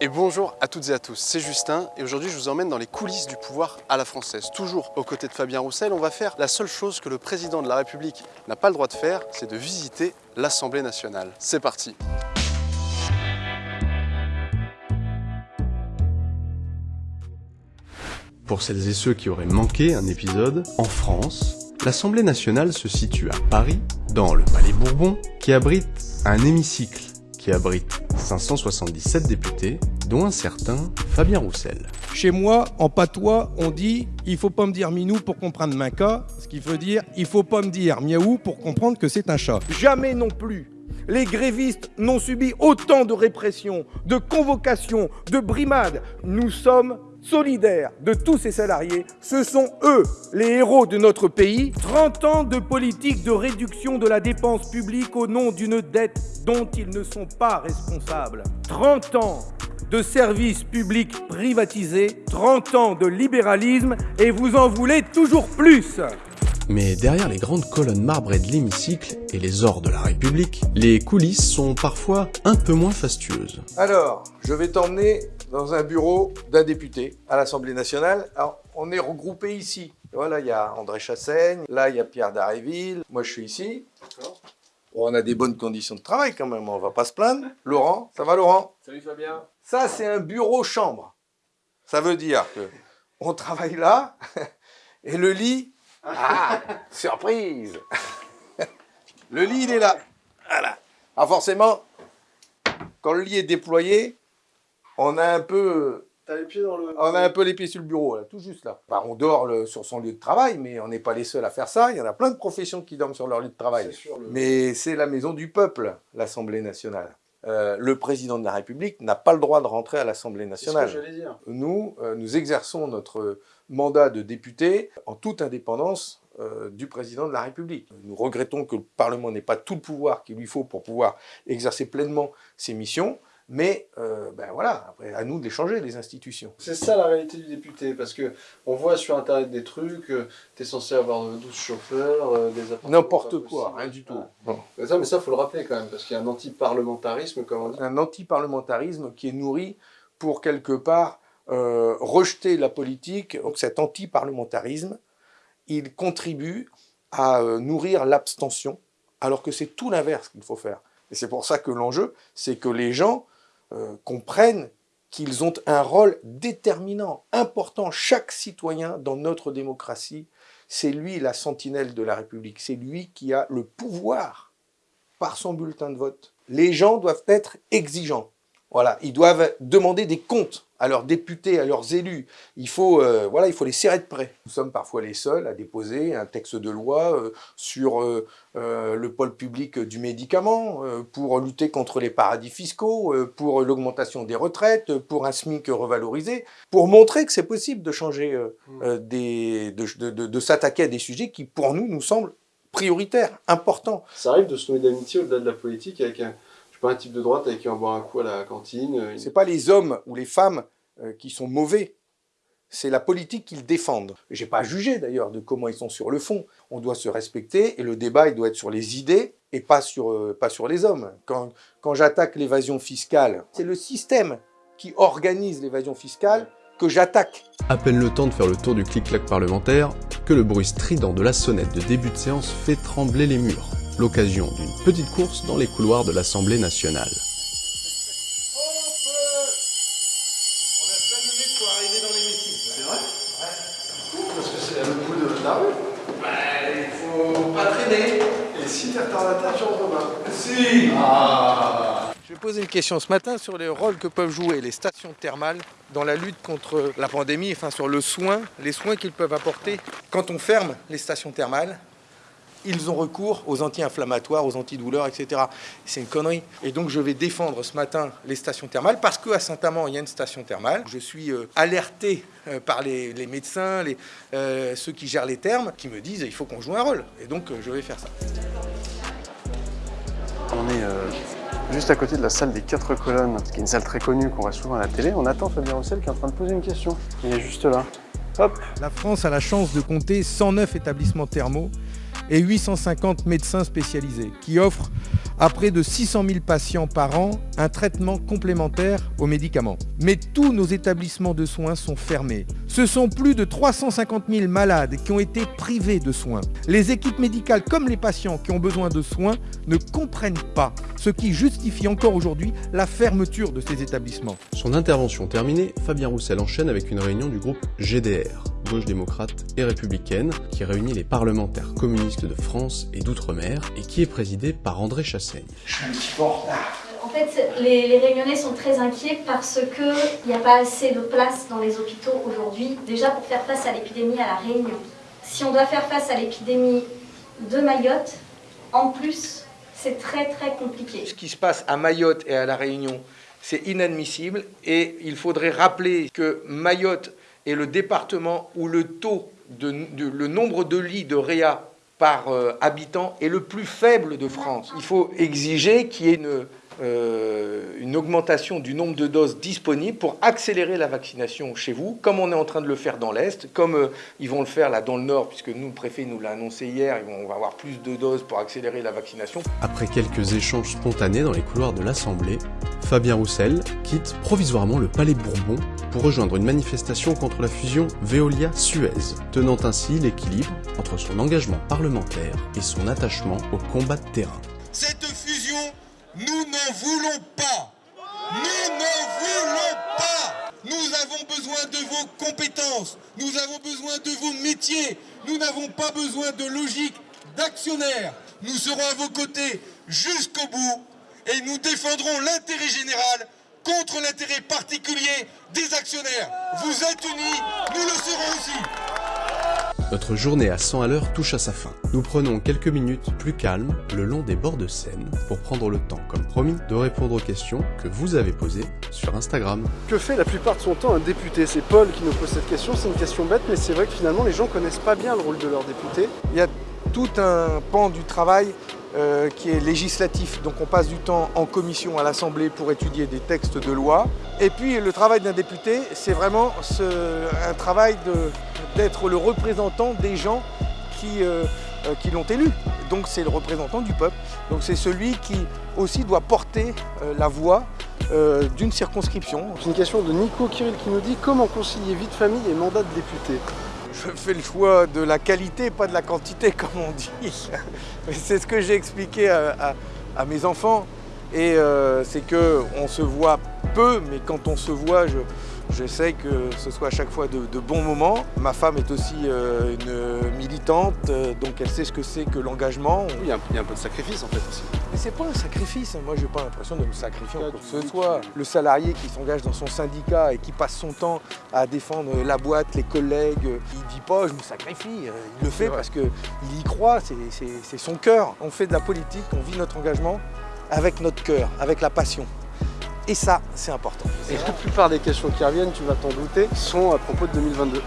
Et bonjour à toutes et à tous, c'est Justin et aujourd'hui je vous emmène dans les coulisses du pouvoir à la française. Toujours aux côtés de Fabien Roussel, on va faire la seule chose que le président de la République n'a pas le droit de faire, c'est de visiter l'Assemblée nationale. C'est parti Pour celles et ceux qui auraient manqué un épisode, en France, l'Assemblée nationale se situe à Paris, dans le Palais Bourbon, qui abrite un hémicycle qui abrite 577 députés, dont un certain Fabien Roussel. Chez moi, en patois, on dit « il faut pas me dire minou pour comprendre Minka », ce qui veut dire « il faut pas me dire miaou pour comprendre que c'est un chat ». Jamais non plus les grévistes n'ont subi autant de répression, de convocations, de brimades. Nous sommes solidaires de tous ces salariés. Ce sont eux les héros de notre pays. 30 ans de politique de réduction de la dépense publique au nom d'une dette dont ils ne sont pas responsables. 30 ans de services publics privatisés, 30 ans de libéralisme et vous en voulez toujours plus mais derrière les grandes colonnes marbrées de l'hémicycle et les ors de la République, les coulisses sont parfois un peu moins fastueuses. Alors, je vais t'emmener dans un bureau d'un député à l'Assemblée nationale. Alors, on est regroupés ici. Voilà, il y a André Chassaigne, là il y a Pierre Daréville, moi je suis ici. on a des bonnes conditions de travail quand même, on va pas se plaindre. Laurent, ça va Laurent? Salut Fabien. Ça c'est un bureau chambre. Ça veut dire que on travaille là et le lit ah, surprise Le lit, il est là. Voilà. Ah, forcément, quand le lit est déployé, on a un peu... les pieds dans le... On a un peu les pieds sur le bureau, là, tout juste là. Bah, on dort sur son lieu de travail, mais on n'est pas les seuls à faire ça. Il y en a plein de professions qui dorment sur leur lieu de travail. Mais c'est la maison du peuple, l'Assemblée nationale. Euh, le président de la République n'a pas le droit de rentrer à l'Assemblée nationale. Ce que dire. Nous, euh, nous exerçons notre mandat de député en toute indépendance euh, du président de la République. Nous regrettons que le Parlement n'ait pas tout le pouvoir qu'il lui faut pour pouvoir exercer pleinement ses missions, mais euh, ben voilà, après, à nous de les changer, les institutions. C'est ça la réalité du député, parce que on voit sur Internet des trucs, euh, tu es censé avoir 12 chauffeurs, des N'importe quoi, rien du tout. Mais ça, mais ça, faut le rappeler quand même, parce qu'il y a un anti-parlementarisme, comme on dit. Un anti-parlementarisme qui est nourri pour quelque part euh, rejeter la politique, donc cet anti-parlementarisme, il contribue à euh, nourrir l'abstention, alors que c'est tout l'inverse qu'il faut faire. Et c'est pour ça que l'enjeu, c'est que les gens euh, comprennent qu'ils ont un rôle déterminant, important. Chaque citoyen dans notre démocratie, c'est lui la sentinelle de la République, c'est lui qui a le pouvoir par son bulletin de vote. Les gens doivent être exigeants. Voilà, ils doivent demander des comptes à leurs députés, à leurs élus. Il faut, euh, voilà, il faut les serrer de près. Nous sommes parfois les seuls à déposer un texte de loi euh, sur euh, le pôle public du médicament, pour lutter contre les paradis fiscaux, pour l'augmentation des retraites, pour un SMIC revalorisé, pour montrer que c'est possible de changer, de, de, de s'attaquer à des sujets qui, pour nous, nous semblent prioritaires, importants. Ça arrive de se nouer d'amitié au-delà de la politique avec un pas un type de droite avec qui on boit un coup à la cantine. Euh, c'est pas les hommes ou les femmes euh, qui sont mauvais, c'est la politique qu'ils défendent. J'ai pas jugé d'ailleurs de comment ils sont sur le fond. On doit se respecter et le débat il doit être sur les idées et pas sur, euh, pas sur les hommes. Quand, quand j'attaque l'évasion fiscale, c'est le système qui organise l'évasion fiscale que j'attaque. À peine le temps de faire le tour du clic-clac parlementaire que le bruit strident de la sonnette de début de séance fait trembler les murs l'occasion d'une petite course dans les couloirs de l'Assemblée nationale. Je vais poser une question ce matin sur les rôles que peuvent jouer les stations thermales dans la lutte contre la pandémie, enfin sur le soin, les soins qu'ils peuvent apporter quand on ferme les stations thermales ils ont recours aux anti-inflammatoires, aux antidouleurs, etc. C'est une connerie. Et donc je vais défendre ce matin les stations thermales parce qu'à Saint-Amand, il y a une station thermale. Je suis euh, alerté euh, par les, médecins, les, euh, ceux qui gèrent les thermes, qui me disent il faut qu'on joue un rôle. Et donc je vais faire ça. On est juste à côté de la salle des quatre colonnes, qui est une salle très connue qu'on voit souvent à la télé. On attend Fabien Roussel qui est en train de poser une question. Il est juste là. Hop. La France a la chance de compter 109 établissements thermaux et 850 médecins spécialisés qui offrent à près de 600 000 patients par an un traitement complémentaire aux médicaments. Mais tous nos établissements de soins sont fermés. Ce sont plus de 350 000 malades qui ont été privés de soins. Les équipes médicales comme les patients qui ont besoin de soins ne comprennent pas, ce qui justifie encore aujourd'hui la fermeture de ces établissements. Son intervention terminée, Fabien Roussel enchaîne avec une réunion du groupe GDR, Gauche démocrate et républicaine, qui réunit les parlementaires communistes de France et d'outre-mer et qui est présidée par André Chassaigne. Je suis un petit peu en retard. En fait, les, les Réunionnais sont très inquiets parce qu'il n'y a pas assez de place dans les hôpitaux aujourd'hui, déjà pour faire face à l'épidémie à La Réunion. Si on doit faire face à l'épidémie de Mayotte, en plus, c'est très très compliqué. Ce qui se passe à Mayotte et à La Réunion, c'est inadmissible et il faudrait rappeler que Mayotte est le département où le taux, de, le nombre de lits de réa par euh, habitant est le plus faible de France. Il faut exiger qu'il y ait une, euh, une augmentation du nombre de doses disponibles pour accélérer la vaccination chez vous, comme on est en train de le faire dans l'Est, comme euh, ils vont le faire là dans le Nord, puisque nous, le préfet nous l'a annoncé hier, ils vont- on va avoir plus de doses pour accélérer la vaccination. Après quelques échanges spontanés dans les couloirs de l'Assemblée, Fabien Roussel quitte provisoirement le Palais Bourbon pour rejoindre une manifestation contre la fusion Veolia-Suez, tenant ainsi l'équilibre entre son engagement parlementaire et son attachement au combat de terrain. Cette fusion, nous n'en voulons pas. Nous n'en voulons pas. Nous avons besoin de vos compétences. Nous avons besoin de vos métiers. Nous n'avons pas besoin de logique d'actionnaire. Nous serons à vos côtés jusqu'au bout et nous défendrons l'intérêt général contre l'intérêt particulier des actionnaires. Vous êtes unis, nous le serons aussi. Notre journée à 100 à l'heure touche à sa fin. Nous prenons quelques minutes plus calmes le long des bords de Seine pour prendre le temps, comme promis, de répondre aux questions que vous avez posées sur Instagram. Que fait la plupart de son temps un député? C'est Paul qui nous pose cette question, c'est une question bête, mais c'est vrai que finalement les gens connaissent pas bien le rôle de leur député. Il y a tout un pan du travail euh, qui est législatif. Donc on passe du temps en commission à l'Assemblée pour étudier des textes de loi. Et puis le travail d'un député, c'est vraiment un travail d'être le représentant des gens qui, euh, euh, qui l'ont élu. Donc c'est le représentant du peuple. Donc c'est celui qui aussi doit porter la voix d'une circonscription. C'est une question de Nico Kirill qui nous dit comment concilier vie de famille et mandat de député? Je fais le choix de la qualité, pas de la quantité, comme on dit. Mais c'est ce que j'ai expliqué à, mes enfants. Et euh, c'est que on se voit peu, mais quand on se voit, je, j'essaie que ce soit à chaque fois de, de bons moments. Ma femme est aussi euh, une militante, euh, donc elle sait ce que c'est que l'engagement. Il y, a un, il y a un peu de sacrifice en fait aussi. Mais c'est pas un sacrifice, moi j'ai pas l'impression de me sacrifier en quoi que ce soit. Le salarié qui s'engage dans son syndicat et qui passe son temps à défendre la boîte, les collègues, il dit pas je me sacrifie, euh, il le fait vrai. parce qu'il y croit, c'est son cœur. On fait de la politique, on vit notre engagement avec notre cœur, avec la passion. Et ça, c'est important. Et la plupart des questions qui reviennent, tu vas t'en douter, sont à propos de 2022. Donc,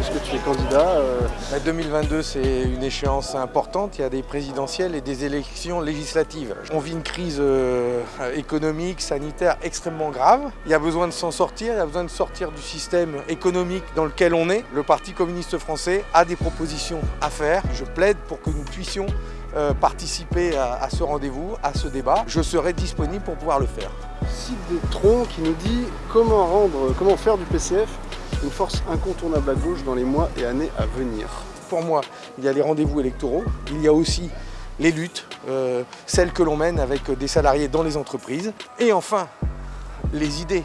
Est-ce que tu es candidat euh, La 2022, c'est une échéance importante. Il y a des présidentielles et des élections législatives. On vit une crise euh, économique, sanitaire extrêmement grave. Il y a besoin de s'en sortir. Il y a besoin de sortir du système économique dans lequel on est. Le Parti communiste français a des propositions à faire. Je plaide pour que nous puissions euh, participer à, à ce rendez-vous, à ce débat. Je serai disponible pour pouvoir le faire. Cite des troncs qui nous dit comment rendre, comment faire du PCF une force incontournable à gauche dans les mois et années à venir. Pour moi, il y a les rendez-vous électoraux, il y a aussi les luttes, euh, celles que l'on mène avec des salariés dans les entreprises, et enfin, les idées.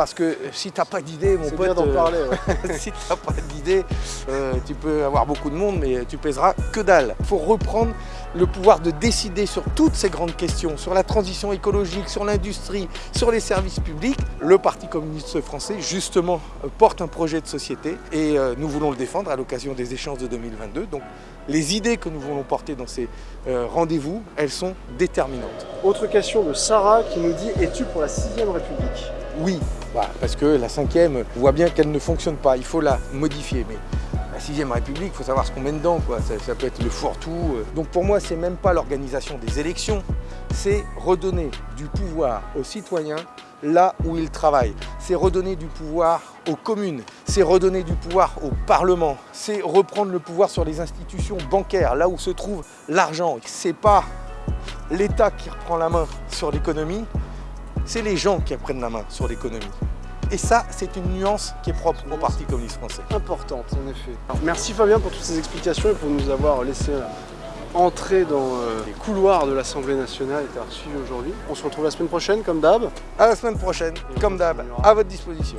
Parce que si tu n'as pas d'idées, mon pote, d'en euh, parler. ouais. si tu n'as pas d'idées, euh, tu peux avoir beaucoup de monde, mais tu pèseras que dalle. Il faut reprendre le pouvoir de décider sur toutes ces grandes questions, sur la transition écologique, sur l'industrie, sur les services publics. Le Parti communiste français, justement, euh, porte un projet de société et nous voulons le défendre à l'occasion des échéances de 2022. Donc, les idées que nous voulons porter dans ces rendez-vous, elles sont déterminantes. Autre question de Sarah qui nous dit es-tu pour la 6ème République? Oui, bah, parce que la cinquième, on voit bien qu'elle ne fonctionne pas, il faut la modifier. Mais la sixième République, il faut savoir ce qu'on met dedans, quoi. Ça, ça peut être le fourre-tout. euh. Donc pour moi, c'est même pas l'organisation des élections, c'est redonner du pouvoir aux citoyens là où ils travaillent. C'est redonner du pouvoir aux communes, c'est redonner du pouvoir au Parlement, c'est reprendre le pouvoir sur les institutions bancaires, là où se trouve l'argent. C'est pas l'État qui reprend la main sur l'économie, c'est les gens qui reprennent la main sur l'économie. Et ça, c'est une nuance qui est propre au Parti communiste français. Importante, en effet. Alors, merci Fabien pour toutes ces explications et pour nous avoir laissé entrer dans euh, les couloirs de l'Assemblée nationale et t'avoir suivi aujourd'hui. On se retrouve la semaine prochaine, comme d'hab. À la semaine prochaine, comme d'hab, à votre disposition.